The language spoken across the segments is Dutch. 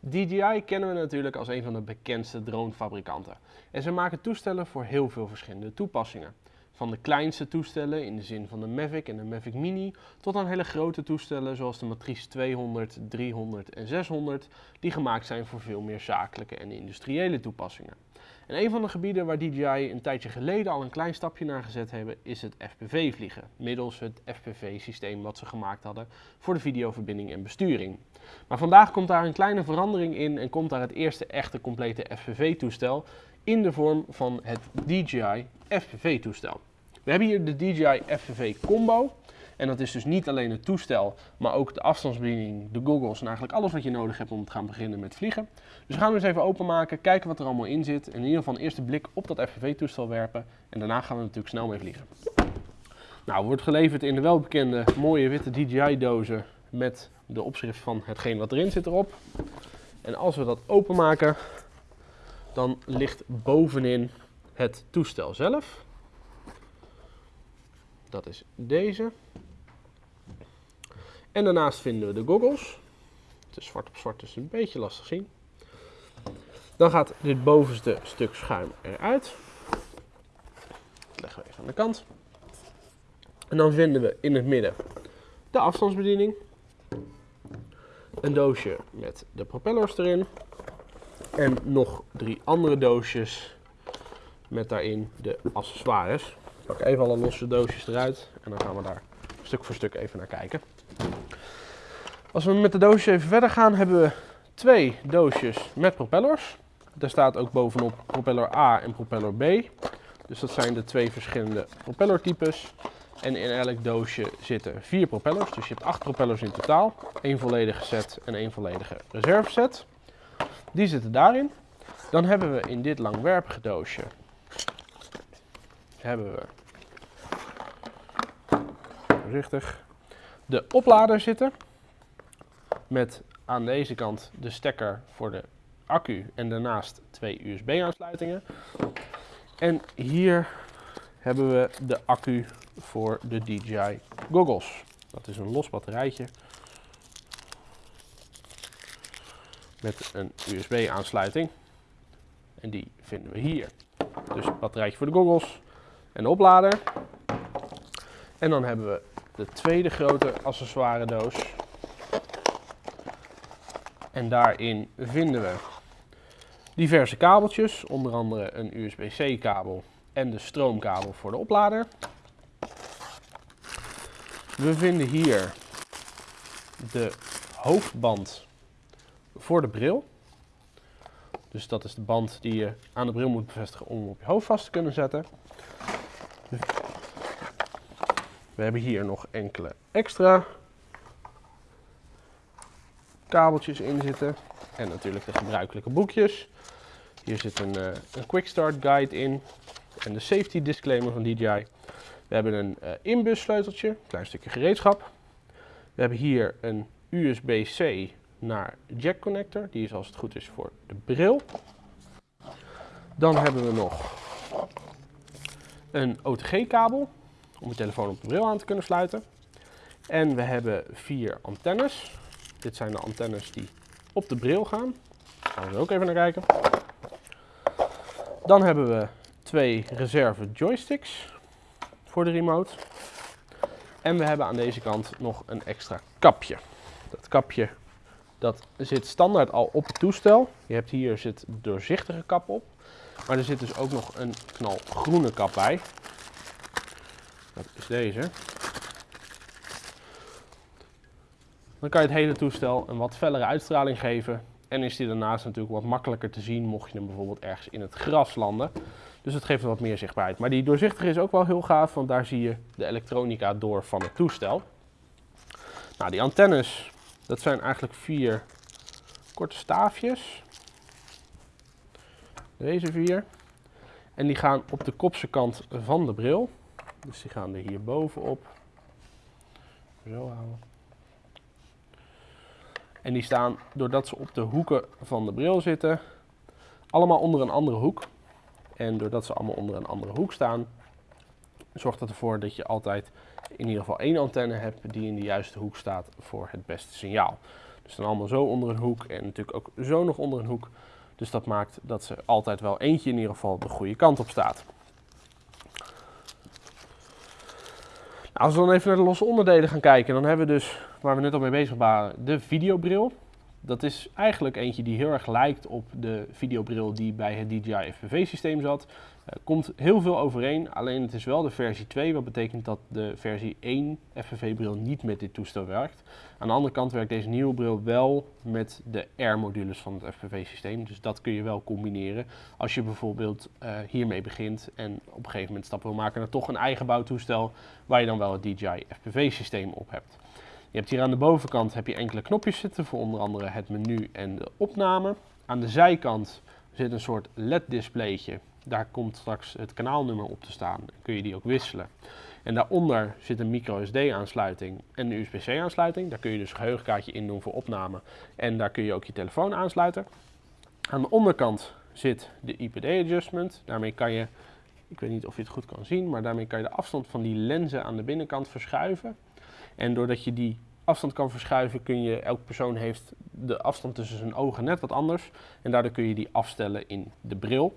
DJI kennen we natuurlijk als een van de bekendste dronefabrikanten. En ze maken toestellen voor heel veel verschillende toepassingen. Van de kleinste toestellen in de zin van de Mavic en de Mavic Mini tot aan hele grote toestellen zoals de Matrice 200, 300 en 600 die gemaakt zijn voor veel meer zakelijke en industriële toepassingen. En een van de gebieden waar DJI een tijdje geleden al een klein stapje naar gezet hebben is het FPV vliegen. Middels het FPV systeem wat ze gemaakt hadden voor de videoverbinding en besturing. Maar vandaag komt daar een kleine verandering in en komt daar het eerste echte complete FPV toestel in de vorm van het DJI FPV toestel. We hebben hier de DJI FPV Combo. En dat is dus niet alleen het toestel, maar ook de afstandsbediening, de goggles en eigenlijk alles wat je nodig hebt om te gaan beginnen met vliegen. Dus we gaan hem eens even openmaken, kijken wat er allemaal in zit. En in ieder geval een eerste blik op dat FPV-toestel werpen. En daarna gaan we natuurlijk snel mee vliegen. Nou, wordt geleverd in de welbekende mooie witte DJI-dozen met de opschrift van hetgeen wat erin zit erop. En als we dat openmaken, dan ligt bovenin het toestel zelf. Dat is deze. En daarnaast vinden we de goggles. Het is zwart op zwart, dus een beetje lastig zien. Dan gaat dit bovenste stuk schuim eruit. Dat leggen we even aan de kant. En dan vinden we in het midden de afstandsbediening. Een doosje met de propellers erin. En nog drie andere doosjes met daarin de accessoires. Ik pak even alle losse doosjes eruit en dan gaan we daar stuk voor stuk even naar kijken. Als we met de doosjes even verder gaan, hebben we twee doosjes met propellers. Daar staat ook bovenop propeller A en propeller B. Dus dat zijn de twee verschillende propellertypes. En in elk doosje zitten vier propellers. Dus je hebt acht propellers in totaal. Eén volledige set en één volledige reserveset. Die zitten daarin. Dan hebben we in dit langwerpige doosje hebben we voorzichtig de oplader zitten. Met aan deze kant de stekker voor de accu en daarnaast twee USB aansluitingen. En hier hebben we de accu voor de DJI goggles. Dat is een los batterijtje met een USB aansluiting. En die vinden we hier. Dus batterijtje voor de goggles en de oplader. En dan hebben we de tweede grote accessoire doos. En daarin vinden we diverse kabeltjes, onder andere een USB-C kabel en de stroomkabel voor de oplader. We vinden hier de hoofdband voor de bril. Dus dat is de band die je aan de bril moet bevestigen om op je hoofd vast te kunnen zetten. We hebben hier nog enkele extra kabeltjes in zitten. En natuurlijk de gebruikelijke boekjes. Hier zit een, uh, een quick start guide in. En de safety disclaimer van DJI. We hebben een uh, inbus sleuteltje, klein stukje gereedschap. We hebben hier een USB-C naar jack connector. Die is als het goed is voor de bril. Dan hebben we nog een OTG kabel om je telefoon op de bril aan te kunnen sluiten. En we hebben vier antennes. Dit zijn de antennes die op de bril gaan. Daar gaan we ook even naar kijken. Dan hebben we twee reserve joysticks voor de remote. En we hebben aan deze kant nog een extra kapje. Dat kapje dat zit standaard al op het toestel. Je hebt hier zit doorzichtige kap op. Maar er zit dus ook nog een knalgroene kap bij. Dat is deze. Dan kan je het hele toestel een wat fellere uitstraling geven. En is die daarnaast natuurlijk wat makkelijker te zien mocht je hem bijvoorbeeld ergens in het gras landen. Dus het geeft wat meer zichtbaarheid. Maar die doorzichtige is ook wel heel gaaf, want daar zie je de elektronica door van het toestel. Nou, die antennes, dat zijn eigenlijk vier korte staafjes. Deze vier. En die gaan op de kopse kant van de bril. Dus die gaan er hier bovenop. Zo houden. En die staan, doordat ze op de hoeken van de bril zitten, allemaal onder een andere hoek. En doordat ze allemaal onder een andere hoek staan, zorgt dat ervoor dat je altijd in ieder geval één antenne hebt die in de juiste hoek staat voor het beste signaal. Ze staan allemaal zo onder een hoek en natuurlijk ook zo nog onder een hoek. Dus dat maakt dat ze altijd wel eentje in ieder geval de goede kant op staat. Als we dan even naar de losse onderdelen gaan kijken, dan hebben we dus, waar we net al mee bezig waren, de videobril. Dat is eigenlijk eentje die heel erg lijkt op de videobril die bij het DJI FPV systeem zat. Eh, komt heel veel overeen, alleen het is wel de versie 2, wat betekent dat de versie 1 FPV-bril niet met dit toestel werkt. Aan de andere kant werkt deze nieuwe bril wel met de R-modules van het FPV-systeem, dus dat kun je wel combineren als je bijvoorbeeld uh, hiermee begint en op een gegeven moment stappen wil maken naar toch een eigen bouwtoestel waar je dan wel het DJI FPV-systeem op hebt. Je hebt hier aan de bovenkant heb je enkele knopjes zitten voor onder andere het menu en de opname. Aan de zijkant zit een soort LED-displaytje daar komt straks het kanaalnummer op te staan. Dan kun je die ook wisselen. En daaronder zit een micro SD aansluiting en een USB-C aansluiting. Daar kun je dus een geheugenkaartje in doen voor opname. En daar kun je ook je telefoon aansluiten. Aan de onderkant zit de IPD adjustment. Daarmee kan je, ik weet niet of je het goed kan zien, maar daarmee kan je de afstand van die lenzen aan de binnenkant verschuiven. En doordat je die afstand kan verschuiven, kun je, elke persoon heeft de afstand tussen zijn ogen net wat anders. En daardoor kun je die afstellen in de bril.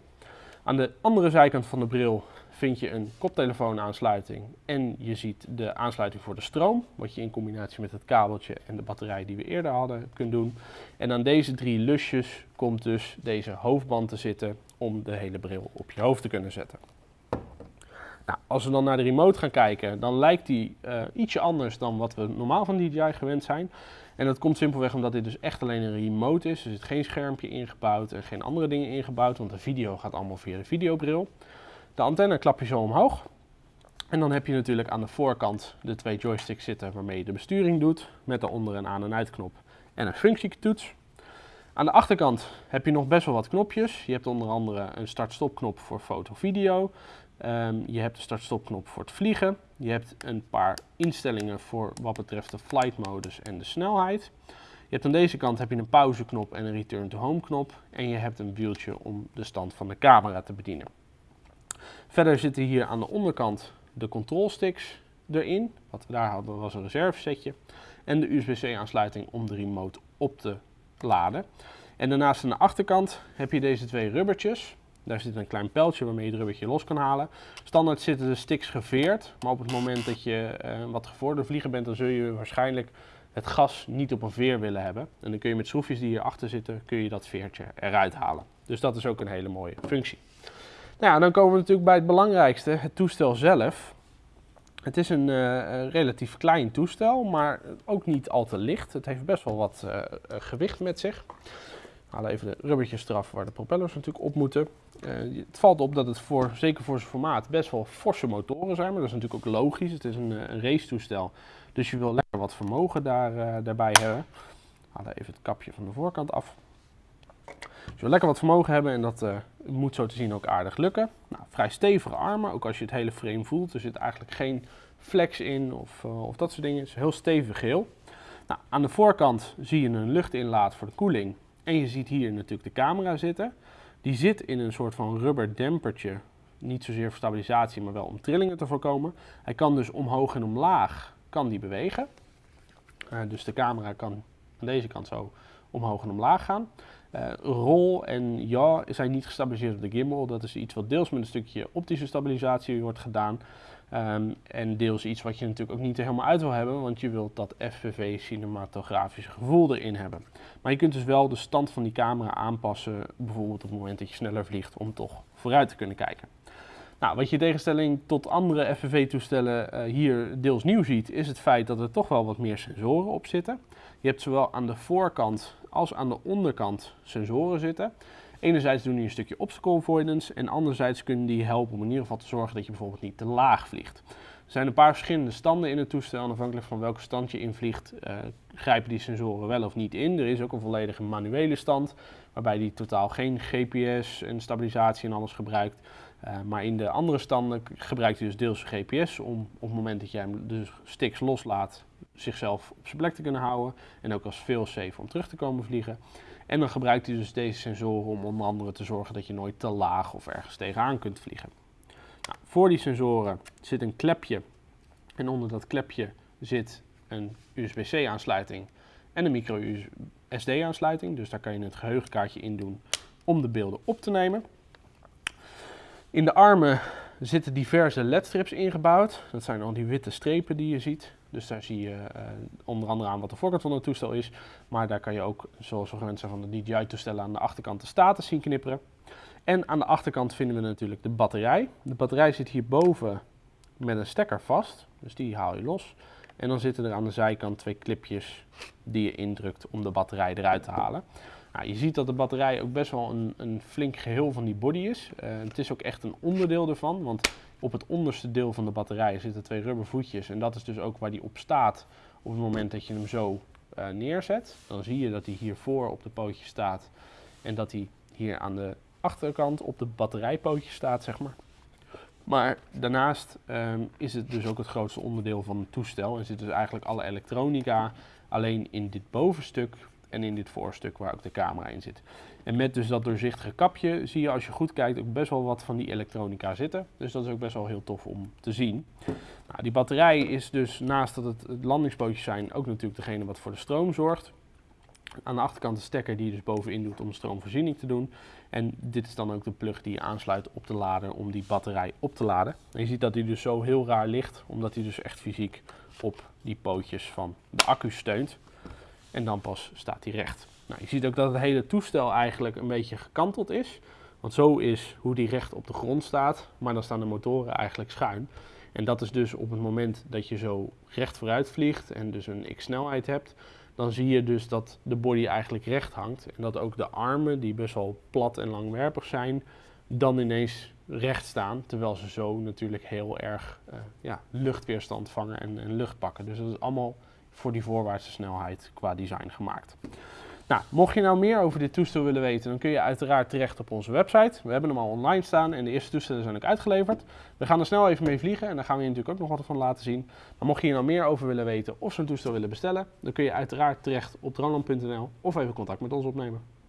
Aan de andere zijkant van de bril vind je een koptelefoonaansluiting en je ziet de aansluiting voor de stroom, wat je in combinatie met het kabeltje en de batterij die we eerder hadden kunt doen. En aan deze drie lusjes komt dus deze hoofdband te zitten om de hele bril op je hoofd te kunnen zetten. Nou, als we dan naar de remote gaan kijken, dan lijkt die uh, ietsje anders dan wat we normaal van DJI gewend zijn. En dat komt simpelweg omdat dit dus echt alleen een remote is. Er zit geen schermpje ingebouwd en geen andere dingen ingebouwd, want de video gaat allemaal via de videobril. De antenne klap je zo omhoog. En dan heb je natuurlijk aan de voorkant de twee joysticks zitten waarmee je de besturing doet, met daaronder een aan- en uitknop en een functietoets. Aan de achterkant heb je nog best wel wat knopjes. Je hebt onder andere een start-stop knop voor foto-video. Ehm, je hebt de start-stop knop voor het vliegen. Je hebt een paar instellingen voor wat betreft de flight modus en de snelheid. Je hebt aan deze kant heb je een pauzeknop en een return to home knop. En je hebt een wieltje om de stand van de camera te bedienen. Verder zitten hier aan de onderkant de control sticks erin. Wat we daar hadden was een reservesetje. En de USB-C aansluiting om de remote op te laden. En daarnaast aan de achterkant heb je deze twee rubbertjes. Daar zit een klein pijltje waarmee je het rubbertje los kan halen. Standaard zitten de sticks geveerd, maar op het moment dat je uh, wat gevorderd vliegen bent, dan zul je waarschijnlijk het gas niet op een veer willen hebben. En dan kun je met schroefjes die hierachter zitten, kun je dat veertje eruit halen. Dus dat is ook een hele mooie functie. Nou ja, dan komen we natuurlijk bij het belangrijkste, het toestel zelf. Het is een uh, relatief klein toestel, maar ook niet al te licht. Het heeft best wel wat uh, gewicht met zich. Haal even de rubbertjes eraf waar de propellers natuurlijk op moeten. Uh, het valt op dat het voor, zeker voor zijn formaat, best wel forse motoren zijn. Maar dat is natuurlijk ook logisch. Het is een, uh, een racetoestel. Dus je wil lekker wat vermogen daar, uh, daarbij hebben. Haal even het kapje van de voorkant af. Dus je wil lekker wat vermogen hebben en dat moet zo te zien ook aardig lukken. Nou, vrij stevige armen, ook als je het hele frame voelt. Er zit eigenlijk geen flex in of, of dat soort dingen. Het is heel stevig geheel. Nou, aan de voorkant zie je een luchtinlaat voor de koeling. En je ziet hier natuurlijk de camera zitten. Die zit in een soort van rubber dempertje. Niet zozeer voor stabilisatie, maar wel om trillingen te voorkomen. Hij kan dus omhoog en omlaag kan die bewegen. Uh, dus de camera kan aan deze kant zo omhoog en omlaag gaan. Uh, rol en ja zijn niet gestabiliseerd op de gimbal. Dat is iets wat deels met een stukje optische stabilisatie wordt gedaan. Um, en deels iets wat je natuurlijk ook niet helemaal uit wil hebben, want je wilt dat FPV cinematografische gevoel erin hebben. Maar je kunt dus wel de stand van die camera aanpassen, bijvoorbeeld op het moment dat je sneller vliegt, om toch vooruit te kunnen kijken. Nou, wat je in tegenstelling tot andere FPV-toestellen uh, hier deels nieuw ziet, is het feit dat er toch wel wat meer sensoren op zitten. Je hebt zowel aan de voorkant als aan de onderkant sensoren zitten. Enerzijds doen die een stukje obstacle avoidance en anderzijds kunnen die helpen om in ieder geval te zorgen dat je bijvoorbeeld niet te laag vliegt. Er zijn een paar verschillende standen in het toestel afhankelijk van welke stand je invliegt uh, grijpen die sensoren wel of niet in. Er is ook een volledige manuele stand waarbij die totaal geen GPS en stabilisatie en alles gebruikt. Uh, maar in de andere standen gebruikt hij dus deels GPS om op het moment dat jij hem de sticks loslaat zichzelf op zijn plek te kunnen houden en ook als fail-safe om terug te komen vliegen. En dan gebruikt hij dus deze sensoren om onder andere te zorgen dat je nooit te laag of ergens tegenaan kunt vliegen. Nou, voor die sensoren zit een klepje en onder dat klepje zit een USB-C aansluiting en een micro SD aansluiting. Dus daar kan je het geheugenkaartje in doen om de beelden op te nemen. In de armen zitten diverse ledstrips ingebouwd. Dat zijn al die witte strepen die je ziet. Dus daar zie je uh, onder andere aan wat de voorkant van het toestel is. Maar daar kan je ook, zoals we gewend zijn van de DJI-toestellen, aan de achterkant de status zien knipperen. En aan de achterkant vinden we natuurlijk de batterij. De batterij zit hierboven met een stekker vast, dus die haal je los. En dan zitten er aan de zijkant twee clipjes die je indrukt om de batterij eruit te halen. Nou, je ziet dat de batterij ook best wel een, een flink geheel van die body is. Uh, het is ook echt een onderdeel ervan, want op het onderste deel van de batterij zitten twee rubbervoetjes. En dat is dus ook waar die op staat op het moment dat je hem zo uh, neerzet. Dan zie je dat hij hiervoor op de pootje staat en dat hij hier aan de achterkant op de batterijpootje staat, zeg maar. Maar daarnaast um, is het dus ook het grootste onderdeel van het toestel en zit dus eigenlijk alle elektronica alleen in dit bovenstuk en in dit voorstuk waar ook de camera in zit. En met dus dat doorzichtige kapje zie je als je goed kijkt ook best wel wat van die elektronica zitten. Dus dat is ook best wel heel tof om te zien. Nou, die batterij is dus naast dat het, landingspootjes zijn ook natuurlijk degene wat voor de stroom zorgt. Aan de achterkant de stekker die je dus bovenin doet om stroomvoorziening te doen. En dit is dan ook de plug die je aansluit op de lader om die batterij op te laden. En je ziet dat hij dus zo heel raar ligt, omdat hij dus echt fysiek op die pootjes van de accu steunt. En dan pas staat hij recht. Nou, je ziet ook dat het hele toestel eigenlijk een beetje gekanteld is. Want zo is hoe die recht op de grond staat, maar dan staan de motoren eigenlijk schuin. En dat is dus op het moment dat je zo recht vooruit vliegt en dus een x-snelheid hebt, dan zie je dus dat de body eigenlijk recht hangt. En dat ook de armen, die best wel plat en langwerpig zijn, dan ineens recht staan. Terwijl ze zo natuurlijk heel erg uh, ja, luchtweerstand vangen en, en lucht pakken. Dus dat is allemaal voor die voorwaartse snelheid qua design gemaakt. Nou, mocht je nou meer over dit toestel willen weten, dan kun je uiteraard terecht op onze website. We hebben hem al online staan en de eerste toestellen zijn ook uitgeleverd. We gaan er snel even mee vliegen en daar gaan we je natuurlijk ook nog wat van laten zien. Maar mocht je hier nou meer over willen weten of zo'n toestel willen bestellen, dan kun je uiteraard terecht op droneland.nl of even contact met ons opnemen.